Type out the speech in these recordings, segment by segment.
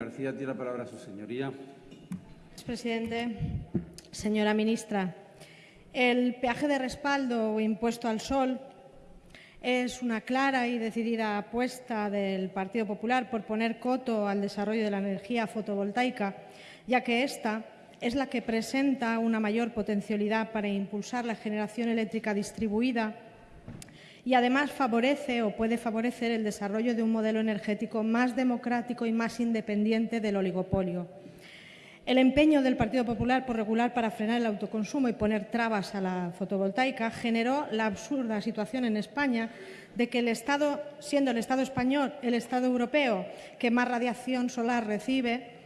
García tiene la palabra su señoría. Presidente. Señora ministra, el peaje de respaldo o impuesto al sol es una clara y decidida apuesta del Partido Popular por poner coto al desarrollo de la energía fotovoltaica, ya que esta es la que presenta una mayor potencialidad para impulsar la generación eléctrica distribuida y además favorece o puede favorecer el desarrollo de un modelo energético más democrático y más independiente del oligopolio. El empeño del Partido Popular por regular para frenar el autoconsumo y poner trabas a la fotovoltaica generó la absurda situación en España de que el Estado, siendo el Estado español el Estado europeo que más radiación solar recibe,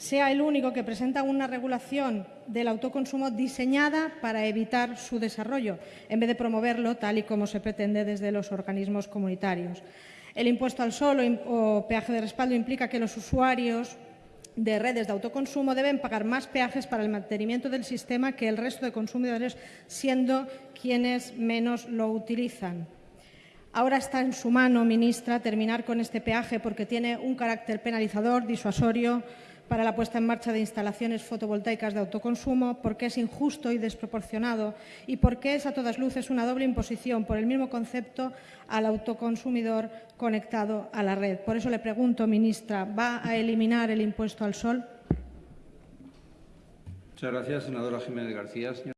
sea el único que presenta una regulación del autoconsumo diseñada para evitar su desarrollo, en vez de promoverlo tal y como se pretende desde los organismos comunitarios. El impuesto al sol o peaje de respaldo implica que los usuarios de redes de autoconsumo deben pagar más peajes para el mantenimiento del sistema que el resto de consumidores, siendo quienes menos lo utilizan. Ahora está en su mano, ministra, terminar con este peaje porque tiene un carácter penalizador, disuasorio, para la puesta en marcha de instalaciones fotovoltaicas de autoconsumo, porque es injusto y desproporcionado y porque es a todas luces una doble imposición por el mismo concepto al autoconsumidor conectado a la red. Por eso le pregunto, ministra, ¿va a eliminar el impuesto al sol? Muchas gracias, senadora Jiménez García.